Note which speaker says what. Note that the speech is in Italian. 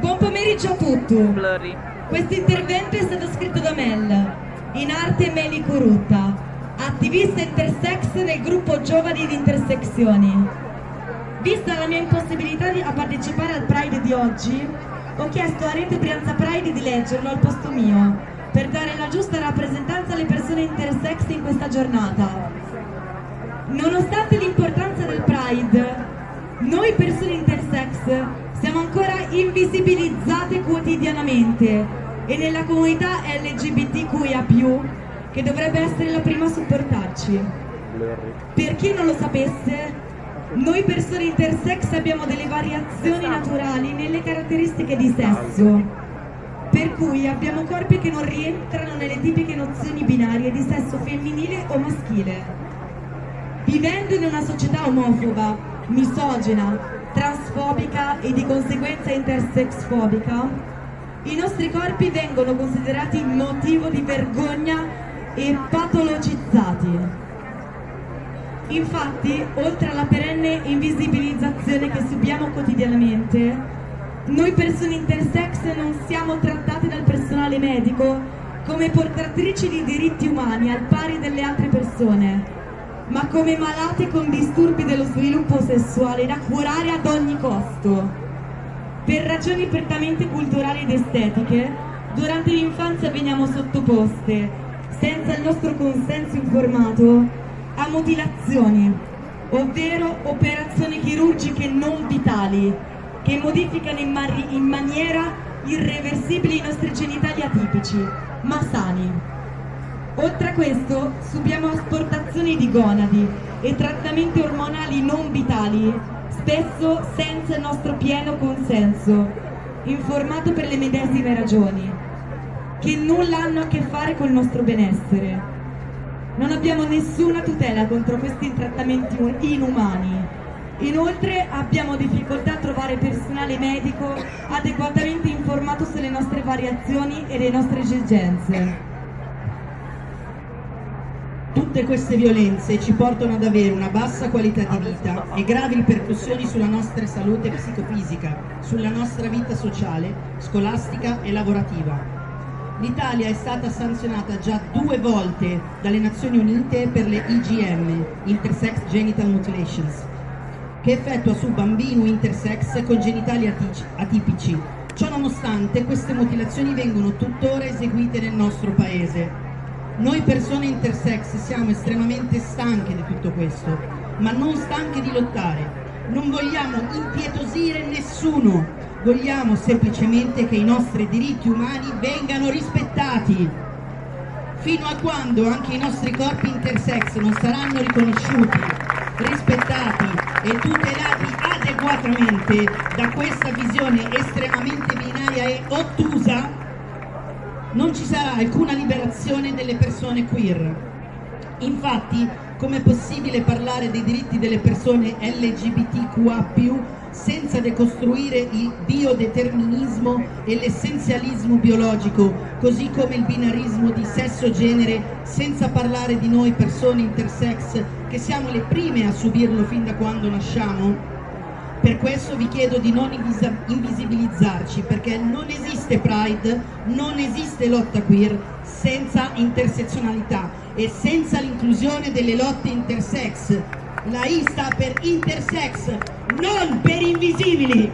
Speaker 1: Buon pomeriggio a tutti. Questo intervento è stato scritto da Mel, in arte Meli Corutta, attivista intersex del gruppo Giovani di Intersezioni. Vista la mia impossibilità a partecipare al Pride di oggi, ho chiesto a Rete Brianza Pride di leggerlo al posto mio, per dare la giusta rappresentanza alle persone intersex in questa giornata. Nonostante l'importanza del Pride, noi persone intersex invisibilizzate quotidianamente e nella comunità LGBTQIA+, che dovrebbe essere la prima a supportarci. Per chi non lo sapesse, noi persone intersex abbiamo delle variazioni naturali nelle caratteristiche di sesso, per cui abbiamo corpi che non rientrano nelle tipiche nozioni binarie di sesso femminile o maschile. Vivendo in una società omofoba, misogina, transfobica e di conseguenza intersexfobica, i nostri corpi vengono considerati motivo di vergogna e patologizzati. Infatti, oltre alla perenne invisibilizzazione che subiamo quotidianamente, noi persone intersex non siamo trattate dal personale medico come portatrici di diritti umani al pari delle altre persone, ma come malate con disturbi dello sviluppo sessuale da curare ad ogni costo. Per ragioni prettamente culturali ed estetiche, durante l'infanzia veniamo sottoposte, senza il nostro consenso informato, a mutilazioni, ovvero operazioni chirurgiche non vitali, che modificano in, in maniera irreversibile i nostri genitali atipici, ma sani. Oltre a questo subiamo asportazioni di gonadi e trattamenti ormonali non vitali, spesso senza il nostro pieno consenso, informato per le medesime ragioni, che nulla hanno a che fare col nostro benessere. Non abbiamo nessuna tutela contro questi trattamenti inumani. Inoltre abbiamo difficoltà a trovare personale medico adeguatamente informato sulle nostre variazioni e le nostre esigenze.
Speaker 2: Tutte queste violenze ci portano ad avere una bassa qualità di vita e gravi ripercussioni sulla nostra salute psicofisica, sulla nostra vita sociale, scolastica e lavorativa. L'Italia è stata sanzionata già due volte dalle Nazioni Unite per le IGM, Intersex Genital Mutilations, che effettua su bambini intersex con genitali atipici. Ciò nonostante queste mutilazioni vengono tuttora eseguite nel nostro paese noi persone intersex siamo estremamente stanche di tutto questo, ma non stanche di lottare. Non vogliamo impietosire nessuno, vogliamo semplicemente che i nostri diritti umani vengano rispettati. Fino a quando anche i nostri corpi intersex non saranno riconosciuti, rispettati e tutelati adeguatamente da questa visione estremamente binaria e ottusa, non ci sarà alcuna liberazione delle persone queer. Infatti, com'è possibile parlare dei diritti delle persone LGBTQA+, senza decostruire il biodeterminismo e l'essenzialismo biologico, così come il binarismo di sesso-genere, senza parlare di noi persone intersex, che siamo le prime a subirlo fin da quando nasciamo? Per questo vi chiedo di non invisibilizzarci, perché non esiste Pride, non esiste lotta queer senza intersezionalità e senza l'inclusione delle lotte intersex. La I sta per intersex, non per invisibili!